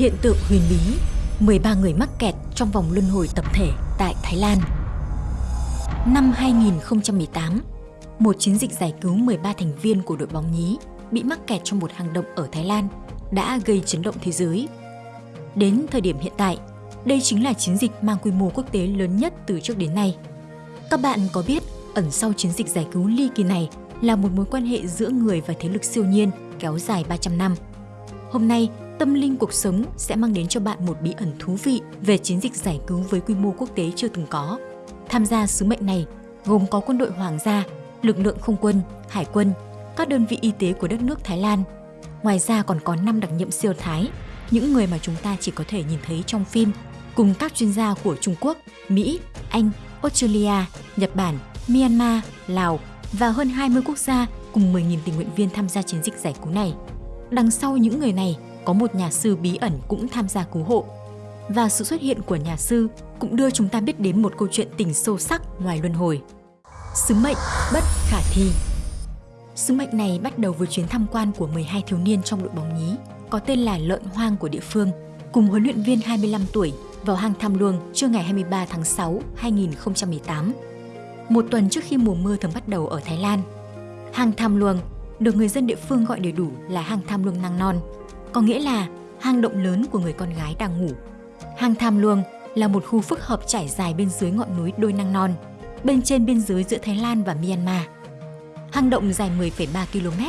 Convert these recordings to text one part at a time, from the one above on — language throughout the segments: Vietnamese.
Hiện tượng huyền bí 13 người mắc kẹt trong vòng luân hồi tập thể tại Thái Lan Năm 2018, một chiến dịch giải cứu 13 thành viên của đội bóng nhí bị mắc kẹt trong một hang động ở Thái Lan đã gây chấn động thế giới. Đến thời điểm hiện tại, đây chính là chiến dịch mang quy mô quốc tế lớn nhất từ trước đến nay. Các bạn có biết ẩn sau chiến dịch giải cứu ly kỳ này là một mối quan hệ giữa người và thế lực siêu nhiên kéo dài 300 năm. Hôm nay, Tâm linh cuộc sống sẽ mang đến cho bạn một bí ẩn thú vị về chiến dịch giải cứu với quy mô quốc tế chưa từng có. Tham gia sứ mệnh này gồm có quân đội hoàng gia, lực lượng không quân, hải quân, các đơn vị y tế của đất nước Thái Lan. Ngoài ra còn có 5 đặc nhiệm siêu Thái, những người mà chúng ta chỉ có thể nhìn thấy trong phim, cùng các chuyên gia của Trung Quốc, Mỹ, Anh, Australia, Nhật Bản, Myanmar, Lào và hơn 20 quốc gia cùng 10.000 tình nguyện viên tham gia chiến dịch giải cứu này. Đằng sau những người này có một nhà sư bí ẩn cũng tham gia cứu hộ. Và sự xuất hiện của nhà sư cũng đưa chúng ta biết đến một câu chuyện tình sâu sắc ngoài luân hồi. Sứ mệnh bất khả thi Sứ mệnh này bắt đầu với chuyến tham quan của 12 thiếu niên trong đội bóng nhí, có tên là Lợn Hoang của địa phương, cùng huấn luyện viên 25 tuổi vào hang Tham Luông trưa ngày 23 tháng 6, 2018. Một tuần trước khi mùa mưa thường bắt đầu ở Thái Lan. Hang Tham Luông được người dân địa phương gọi đầy đủ là hang Tham Luông Nang Non, có nghĩa là hang động lớn của người con gái đang ngủ. Hang Tham Luông là một khu phức hợp trải dài bên dưới ngọn núi Đôi Năng Non, bên trên biên giới giữa Thái Lan và Myanmar. Hang động dài 10,3 km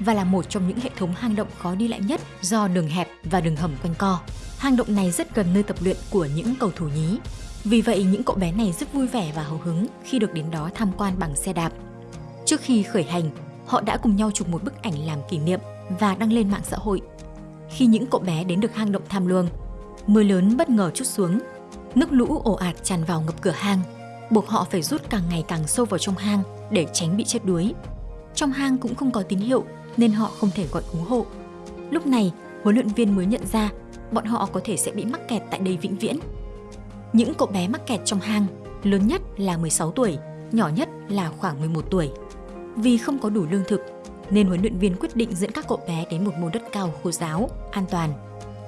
và là một trong những hệ thống hang động khó đi lại nhất do đường hẹp và đường hầm quanh co. Hang động này rất gần nơi tập luyện của những cầu thủ nhí. Vì vậy, những cậu bé này rất vui vẻ và hào hứng khi được đến đó tham quan bằng xe đạp. Trước khi khởi hành, họ đã cùng nhau chụp một bức ảnh làm kỷ niệm và đăng lên mạng xã hội khi những cậu bé đến được hang động tham luông. Mưa lớn bất ngờ chút xuống, nước lũ ồ ạt tràn vào ngập cửa hang, buộc họ phải rút càng ngày càng sâu vào trong hang để tránh bị chết đuối. Trong hang cũng không có tín hiệu nên họ không thể gọi cứu hộ. Lúc này, huấn luyện viên mới nhận ra bọn họ có thể sẽ bị mắc kẹt tại đây vĩnh viễn. Những cậu bé mắc kẹt trong hang, lớn nhất là 16 tuổi, nhỏ nhất là khoảng 11 tuổi. Vì không có đủ lương thực nên huấn luyện viên quyết định dẫn các cậu bé đến một môn đất cao khô giáo, an toàn.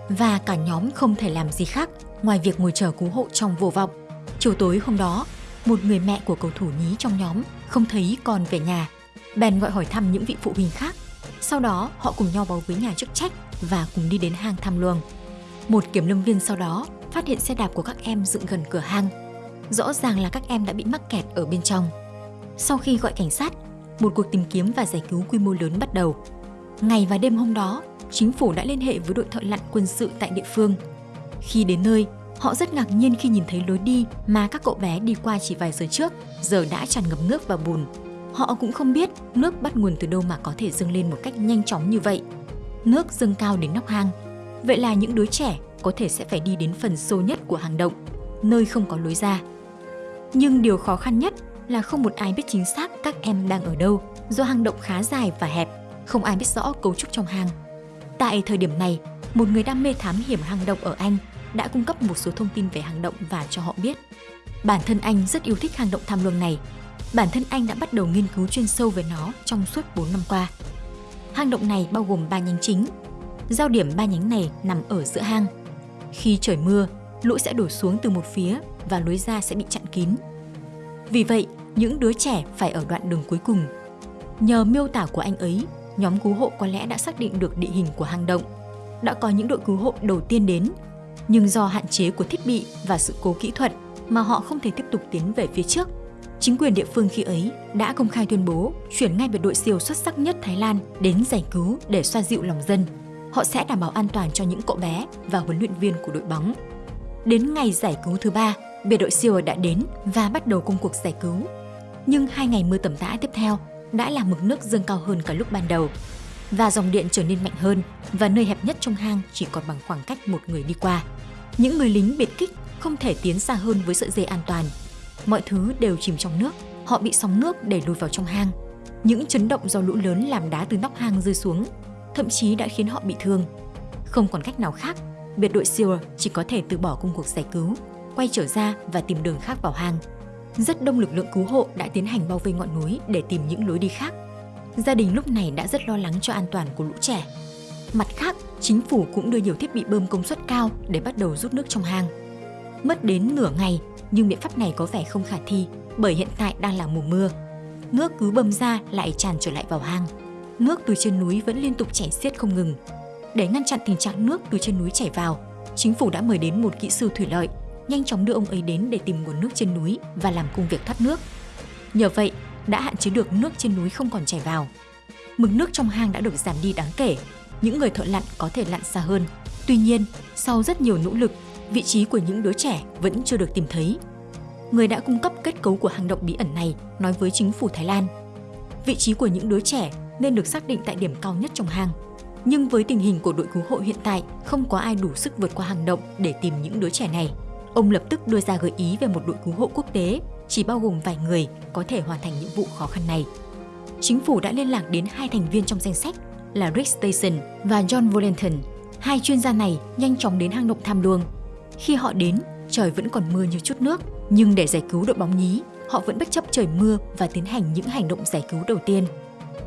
Và cả nhóm không thể làm gì khác ngoài việc ngồi chờ cứu hộ trong vô vọng. Chiều tối hôm đó, một người mẹ của cầu thủ nhí trong nhóm không thấy con về nhà. Bèn gọi hỏi thăm những vị phụ huynh khác. Sau đó, họ cùng nhau báo với nhà chức trách và cùng đi đến hang thăm luồng. Một kiểm lâm viên sau đó phát hiện xe đạp của các em dựng gần cửa hang. Rõ ràng là các em đã bị mắc kẹt ở bên trong. Sau khi gọi cảnh sát, một cuộc tìm kiếm và giải cứu quy mô lớn bắt đầu. Ngày và đêm hôm đó, chính phủ đã liên hệ với đội thợ lặn quân sự tại địa phương. Khi đến nơi, họ rất ngạc nhiên khi nhìn thấy lối đi mà các cậu bé đi qua chỉ vài giờ trước, giờ đã tràn ngập nước và bùn. Họ cũng không biết nước bắt nguồn từ đâu mà có thể dâng lên một cách nhanh chóng như vậy. Nước dâng cao đến nóc hang. Vậy là những đứa trẻ có thể sẽ phải đi đến phần sâu nhất của hang động, nơi không có lối ra. Nhưng điều khó khăn nhất là không một ai biết chính xác các em đang ở đâu do hang động khá dài và hẹp, không ai biết rõ cấu trúc trong hang. Tại thời điểm này, một người đam mê thám hiểm hang động ở Anh đã cung cấp một số thông tin về hang động và cho họ biết. Bản thân anh rất yêu thích hang động tham luông này. Bản thân anh đã bắt đầu nghiên cứu chuyên sâu về nó trong suốt 4 năm qua. Hang động này bao gồm 3 nhánh chính. Giao điểm ba nhánh này nằm ở giữa hang. Khi trời mưa, lũ sẽ đổ xuống từ một phía và lối ra sẽ bị chặn kín. Vì vậy, những đứa trẻ phải ở đoạn đường cuối cùng. Nhờ miêu tả của anh ấy, nhóm cứu hộ có lẽ đã xác định được địa hình của hang động. Đã có những đội cứu hộ đầu tiên đến, nhưng do hạn chế của thiết bị và sự cố kỹ thuật mà họ không thể tiếp tục tiến về phía trước. Chính quyền địa phương khi ấy đã công khai tuyên bố chuyển ngay biệt đội siêu xuất sắc nhất Thái Lan đến giải cứu để xoa dịu lòng dân. Họ sẽ đảm bảo an toàn cho những cậu bé và huấn luyện viên của đội bóng. Đến ngày giải cứu thứ ba, biệt đội siêu đã đến và bắt đầu công cuộc giải cứu nhưng hai ngày mưa tầm tã tiếp theo đã làm mực nước dâng cao hơn cả lúc ban đầu và dòng điện trở nên mạnh hơn và nơi hẹp nhất trong hang chỉ còn bằng khoảng cách một người đi qua. Những người lính biệt kích không thể tiến xa hơn với sợi dây an toàn. Mọi thứ đều chìm trong nước, họ bị sóng nước đẩy lùi vào trong hang. Những chấn động do lũ lớn làm đá từ nóc hang rơi xuống, thậm chí đã khiến họ bị thương. Không còn cách nào khác, biệt đội SEAL chỉ có thể từ bỏ công cuộc giải cứu, quay trở ra và tìm đường khác vào hang rất đông lực lượng cứu hộ đã tiến hành bao vây ngọn núi để tìm những lối đi khác. Gia đình lúc này đã rất lo lắng cho an toàn của lũ trẻ. Mặt khác, chính phủ cũng đưa nhiều thiết bị bơm công suất cao để bắt đầu rút nước trong hang. Mất đến nửa ngày, nhưng biện pháp này có vẻ không khả thi bởi hiện tại đang là mùa mưa. Nước cứ bơm ra lại tràn trở lại vào hang. Nước từ trên núi vẫn liên tục chảy xiết không ngừng. Để ngăn chặn tình trạng nước từ trên núi chảy vào, chính phủ đã mời đến một kỹ sư thủy lợi, nhanh chóng đưa ông ấy đến để tìm nguồn nước trên núi và làm công việc thoát nước. Nhờ vậy, đã hạn chế được nước trên núi không còn chảy vào. Mực nước trong hang đã được giảm đi đáng kể, những người thợ lặn có thể lặn xa hơn. Tuy nhiên, sau rất nhiều nỗ lực, vị trí của những đứa trẻ vẫn chưa được tìm thấy. Người đã cung cấp kết cấu của hang động bí ẩn này nói với chính phủ Thái Lan. Vị trí của những đứa trẻ nên được xác định tại điểm cao nhất trong hang. Nhưng với tình hình của đội cứu hộ hiện tại, không có ai đủ sức vượt qua hang động để tìm những đứa trẻ này. Ông lập tức đưa ra gợi ý về một đội cứu hộ quốc tế chỉ bao gồm vài người có thể hoàn thành nhiệm vụ khó khăn này. Chính phủ đã liên lạc đến hai thành viên trong danh sách là Rick Station và John Volenton. Hai chuyên gia này nhanh chóng đến hang động tham luông. Khi họ đến, trời vẫn còn mưa như chút nước, nhưng để giải cứu đội bóng nhí, họ vẫn bất chấp trời mưa và tiến hành những hành động giải cứu đầu tiên.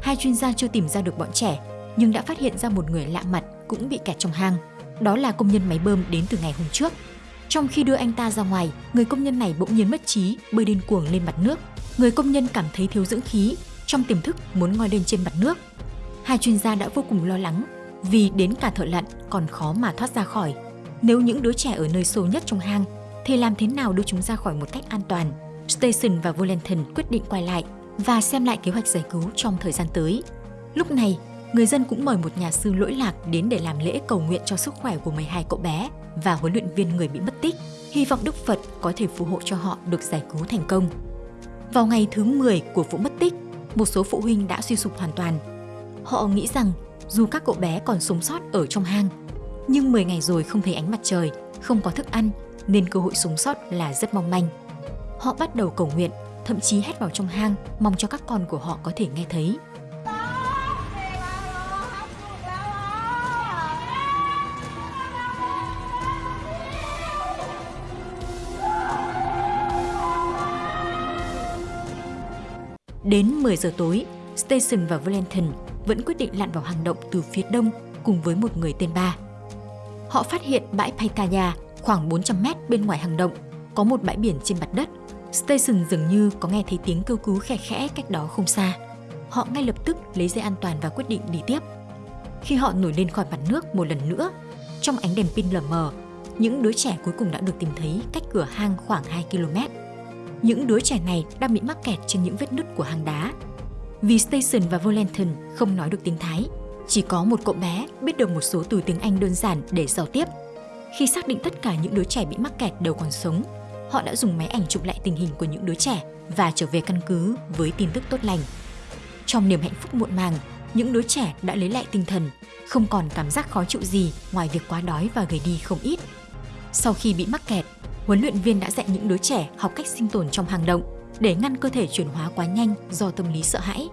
Hai chuyên gia chưa tìm ra được bọn trẻ, nhưng đã phát hiện ra một người lạ mặt cũng bị kẹt trong hang. Đó là công nhân máy bơm đến từ ngày hôm trước. Trong khi đưa anh ta ra ngoài, người công nhân này bỗng nhiên mất trí, bơi điên cuồng lên mặt nước. Người công nhân cảm thấy thiếu dưỡng khí, trong tiềm thức muốn ngoi lên trên mặt nước. Hai chuyên gia đã vô cùng lo lắng vì đến cả thợ lặn còn khó mà thoát ra khỏi. Nếu những đứa trẻ ở nơi sâu nhất trong hang thì làm thế nào đưa chúng ra khỏi một cách an toàn? Station và Volenton quyết định quay lại và xem lại kế hoạch giải cứu trong thời gian tới. Lúc này, người dân cũng mời một nhà sư lỗi lạc đến để làm lễ cầu nguyện cho sức khỏe của 12 cậu bé và huấn luyện viên người bị mất tích, hy vọng Đức Phật có thể phù hộ cho họ được giải cứu thành công. Vào ngày thứ 10 của vụ mất tích, một số phụ huynh đã suy sụp hoàn toàn. Họ nghĩ rằng dù các cậu bé còn sống sót ở trong hang, nhưng 10 ngày rồi không thấy ánh mặt trời, không có thức ăn nên cơ hội sống sót là rất mong manh. Họ bắt đầu cầu nguyện, thậm chí hét vào trong hang mong cho các con của họ có thể nghe thấy. Đến 10 giờ tối, Station và Valentin vẫn quyết định lặn vào hang động từ phía đông cùng với một người tên Ba. Họ phát hiện bãi Paitaya khoảng 400 mét bên ngoài hang động, có một bãi biển trên mặt đất. Station dường như có nghe thấy tiếng kêu cứu khẽ khẽ cách đó không xa. Họ ngay lập tức lấy dây an toàn và quyết định đi tiếp. Khi họ nổi lên khỏi mặt nước một lần nữa, trong ánh đèn pin lờ mờ, những đứa trẻ cuối cùng đã được tìm thấy cách cửa hang khoảng 2 km. Những đứa trẻ này đang bị mắc kẹt trên những vết nứt của hang đá. Vì Station và Volenton không nói được tiếng Thái, chỉ có một cậu bé biết được một số từ tiếng Anh đơn giản để giao tiếp. Khi xác định tất cả những đứa trẻ bị mắc kẹt đều còn sống, họ đã dùng máy ảnh chụp lại tình hình của những đứa trẻ và trở về căn cứ với tin tức tốt lành. Trong niềm hạnh phúc muộn màng, những đứa trẻ đã lấy lại tinh thần, không còn cảm giác khó chịu gì ngoài việc quá đói và gầy đi không ít. Sau khi bị mắc kẹt, huấn luyện viên đã dạy những đứa trẻ học cách sinh tồn trong hang động để ngăn cơ thể chuyển hóa quá nhanh do tâm lý sợ hãi.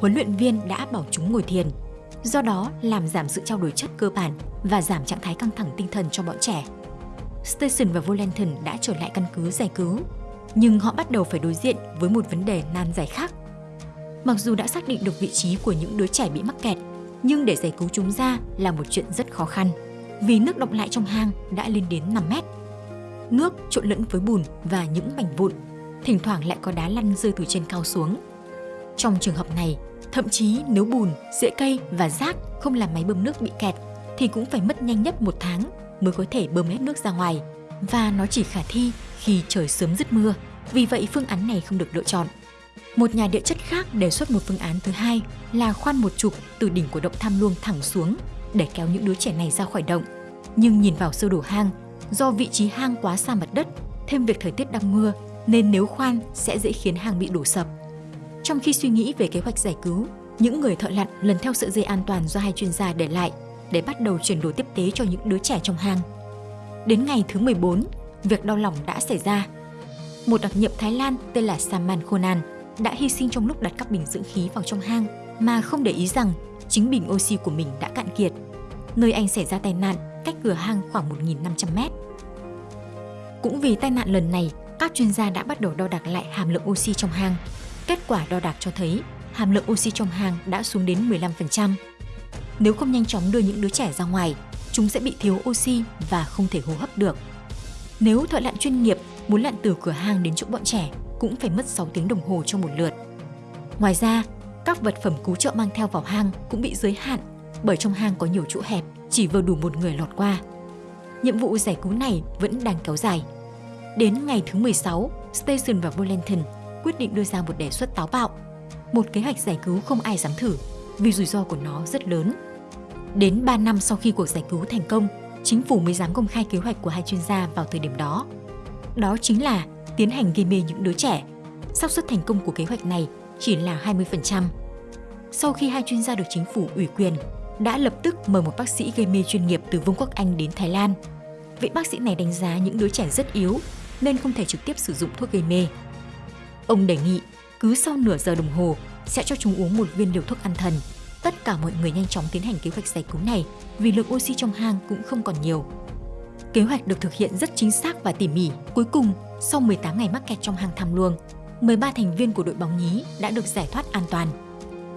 Huấn luyện viên đã bảo chúng ngồi thiền, do đó làm giảm sự trao đổi chất cơ bản và giảm trạng thái căng thẳng tinh thần cho bọn trẻ. Station và Volanton đã trở lại căn cứ giải cứu, nhưng họ bắt đầu phải đối diện với một vấn đề nan giải khác. Mặc dù đã xác định được vị trí của những đứa trẻ bị mắc kẹt, nhưng để giải cứu chúng ra là một chuyện rất khó khăn, vì nước động lại trong hang đã lên đến 5 mét nước trộn lẫn với bùn và những mảnh vụn, thỉnh thoảng lại có đá lăn rơi từ trên cao xuống. Trong trường hợp này, thậm chí nếu bùn, rễ cây và rác không làm máy bơm nước bị kẹt thì cũng phải mất nhanh nhất một tháng mới có thể bơm hết nước ra ngoài và nó chỉ khả thi khi trời sớm dứt mưa. Vì vậy phương án này không được lựa chọn. Một nhà địa chất khác đề xuất một phương án thứ hai là khoan một trục từ đỉnh của động tham luông thẳng xuống để kéo những đứa trẻ này ra khỏi động. Nhưng nhìn vào sơ đồ hang Do vị trí hang quá xa mặt đất, thêm việc thời tiết đang mưa nên nếu khoan sẽ dễ khiến hang bị đổ sập. Trong khi suy nghĩ về kế hoạch giải cứu, những người thợ lặn lần theo sợi dây an toàn do hai chuyên gia để lại để bắt đầu chuyển đổi tiếp tế cho những đứa trẻ trong hang. Đến ngày thứ 14, việc đau lòng đã xảy ra. Một đặc nhiệm Thái Lan tên là Saman Khonan đã hy sinh trong lúc đặt các bình dưỡng khí vào trong hang mà không để ý rằng chính bình oxy của mình đã cạn kiệt. Nơi anh xảy ra tai nạn cách cửa hang khoảng 1.500 mét. Cũng vì tai nạn lần này, các chuyên gia đã bắt đầu đo đạc lại hàm lượng oxy trong hang. Kết quả đo đạc cho thấy hàm lượng oxy trong hang đã xuống đến 15%. Nếu không nhanh chóng đưa những đứa trẻ ra ngoài, chúng sẽ bị thiếu oxy và không thể hô hấp được. Nếu thợ lặn chuyên nghiệp muốn lặn từ cửa hang đến chỗ bọn trẻ cũng phải mất 6 tiếng đồng hồ cho một lượt. Ngoài ra, các vật phẩm cứu trợ mang theo vào hang cũng bị giới hạn bởi trong hang có nhiều chỗ hẹp, chỉ vừa đủ một người lọt qua. Nhiệm vụ giải cứu này vẫn đang kéo dài. Đến ngày thứ 16, Station và Valentin quyết định đưa ra một đề xuất táo bạo. Một kế hoạch giải cứu không ai dám thử vì rủi ro của nó rất lớn. Đến 3 năm sau khi cuộc giải cứu thành công, chính phủ mới dám công khai kế hoạch của hai chuyên gia vào thời điểm đó. Đó chính là tiến hành gây mê những đứa trẻ. xác suất thành công của kế hoạch này chỉ là 20%. Sau khi hai chuyên gia được chính phủ ủy quyền, đã lập tức mời một bác sĩ gây mê chuyên nghiệp từ Vương quốc Anh đến Thái Lan. Vị bác sĩ này đánh giá những đứa trẻ rất yếu nên không thể trực tiếp sử dụng thuốc gây mê. Ông đề nghị cứ sau nửa giờ đồng hồ sẽ cho chúng uống một viên liều thuốc an thần. Tất cả mọi người nhanh chóng tiến hành kế hoạch giải cứu này vì lượng oxy trong hang cũng không còn nhiều. Kế hoạch được thực hiện rất chính xác và tỉ mỉ. Cuối cùng, sau 18 ngày mắc kẹt trong hang tham luông, 13 thành viên của đội bóng nhí đã được giải thoát an toàn.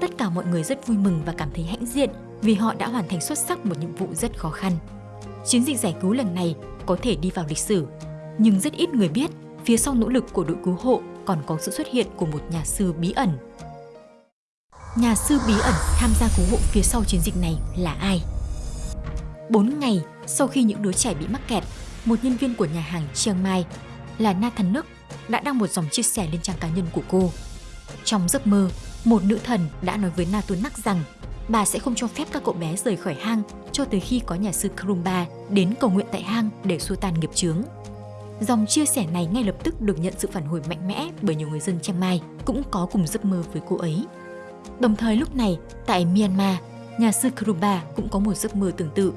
Tất cả mọi người rất vui mừng và cảm thấy hãnh diện vì họ đã hoàn thành xuất sắc một nhiệm vụ rất khó khăn. Chiến dịch giải cứu lần này có thể đi vào lịch sử, nhưng rất ít người biết phía sau nỗ lực của đội cứu hộ còn có sự xuất hiện của một nhà sư bí ẩn. Nhà sư bí ẩn tham gia cứu hộ phía sau chiến dịch này là ai? 4 ngày sau khi những đứa trẻ bị mắc kẹt, một nhân viên của nhà hàng Chiang Mai là Nathan Nước đã đăng một dòng chia sẻ lên trang cá nhân của cô. Trong giấc mơ, một nữ thần đã nói với Natunak rằng bà sẽ không cho phép các cậu bé rời khỏi hang cho tới khi có nhà sư Krumba đến cầu nguyện tại hang để xua tan nghiệp chướng. Dòng chia sẻ này ngay lập tức được nhận sự phản hồi mạnh mẽ bởi nhiều người dân Chiang Mai cũng có cùng giấc mơ với cô ấy. Đồng thời lúc này, tại Myanmar, nhà sư Krumba cũng có một giấc mơ tương tự.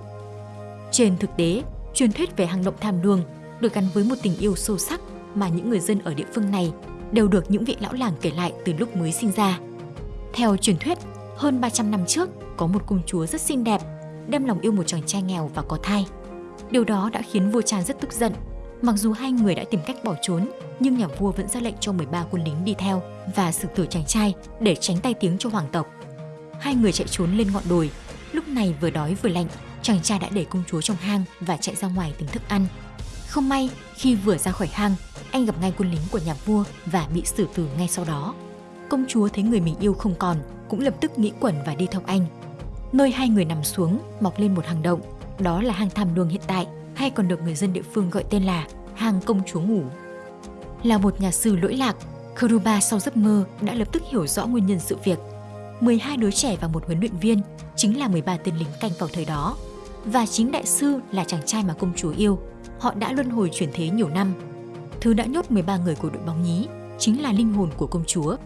Trên thực tế, truyền thuyết về hang động tham luông được gắn với một tình yêu sâu sắc mà những người dân ở địa phương này đều được những vị lão làng kể lại từ lúc mới sinh ra. Theo truyền thuyết, hơn 300 năm trước, có một công chúa rất xinh đẹp, đem lòng yêu một chàng trai nghèo và có thai. Điều đó đã khiến vua Chan rất tức giận. Mặc dù hai người đã tìm cách bỏ trốn, nhưng nhà vua vẫn ra lệnh cho 13 quân lính đi theo và xử tử chàng trai để tránh tay tiếng cho hoàng tộc. Hai người chạy trốn lên ngọn đồi, lúc này vừa đói vừa lạnh, chàng trai đã để công chúa trong hang và chạy ra ngoài tìm thức ăn. Không may, khi vừa ra khỏi hang, anh gặp ngay quân lính của nhà vua và bị xử tử ngay sau đó. Công chúa thấy người mình yêu không còn, cũng lập tức nghĩ quẩn và đi theo anh. Nơi hai người nằm xuống, mọc lên một hang động, đó là hang tham luông hiện tại, hay còn được người dân địa phương gọi tên là hang công chúa ngủ. Là một nhà sư lỗi lạc, Kuruba sau giấc mơ đã lập tức hiểu rõ nguyên nhân sự việc. 12 đứa trẻ và một huấn luyện viên chính là 13 tên lính canh vào thời đó. Và chính đại sư là chàng trai mà công chúa yêu. Họ đã luân hồi chuyển thế nhiều năm. Thứ đã nhốt 13 người của đội bóng nhí chính là linh hồn của công chúa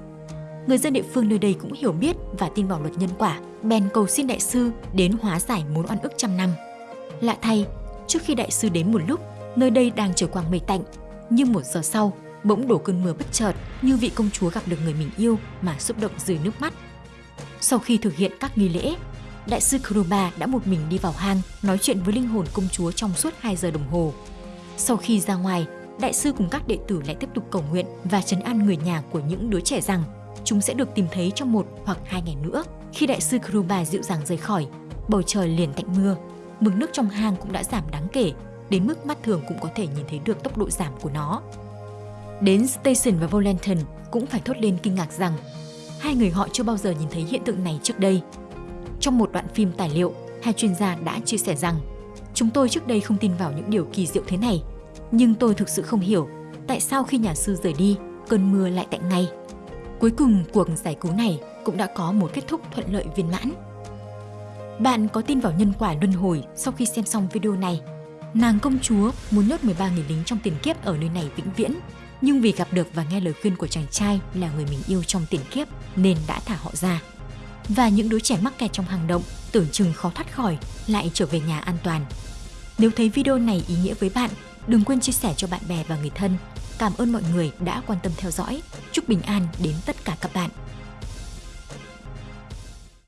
người dân địa phương nơi đây cũng hiểu biết và tin vào luật nhân quả, bèn cầu xin đại sư đến hóa giải mối oan ức trăm năm. Lạ thay, trước khi đại sư đến một lúc, nơi đây đang trời quang mây tạnh, nhưng một giờ sau, bỗng đổ cơn mưa bất chợt như vị công chúa gặp được người mình yêu mà xúc động rơi nước mắt. Sau khi thực hiện các nghi lễ, đại sư Kruba đã một mình đi vào hang nói chuyện với linh hồn công chúa trong suốt 2 giờ đồng hồ. Sau khi ra ngoài, đại sư cùng các đệ tử lại tiếp tục cầu nguyện và trấn an người nhà của những đứa trẻ rằng chúng sẽ được tìm thấy trong một hoặc hai ngày nữa. Khi đại sư Kruba dịu dàng rời khỏi, bầu trời liền tạnh mưa, mực nước trong hang cũng đã giảm đáng kể, đến mức mắt thường cũng có thể nhìn thấy được tốc độ giảm của nó. Đến Station và Volanton cũng phải thốt lên kinh ngạc rằng hai người họ chưa bao giờ nhìn thấy hiện tượng này trước đây. Trong một đoạn phim tài liệu, hai chuyên gia đã chia sẻ rằng Chúng tôi trước đây không tin vào những điều kỳ diệu thế này, nhưng tôi thực sự không hiểu tại sao khi nhà sư rời đi, cơn mưa lại tạnh ngay. Cuối cùng, cuộc giải cứu này cũng đã có một kết thúc thuận lợi viên mãn. Bạn có tin vào nhân quả luân hồi sau khi xem xong video này? Nàng công chúa muốn nhốt 13 người lính trong tiền kiếp ở nơi này vĩnh viễn, nhưng vì gặp được và nghe lời khuyên của chàng trai là người mình yêu trong tiền kiếp nên đã thả họ ra. Và những đứa trẻ mắc kẹt trong hang động tưởng chừng khó thoát khỏi lại trở về nhà an toàn. Nếu thấy video này ý nghĩa với bạn, đừng quên chia sẻ cho bạn bè và người thân Cảm ơn mọi người đã quan tâm theo dõi. Chúc bình an đến tất cả các bạn.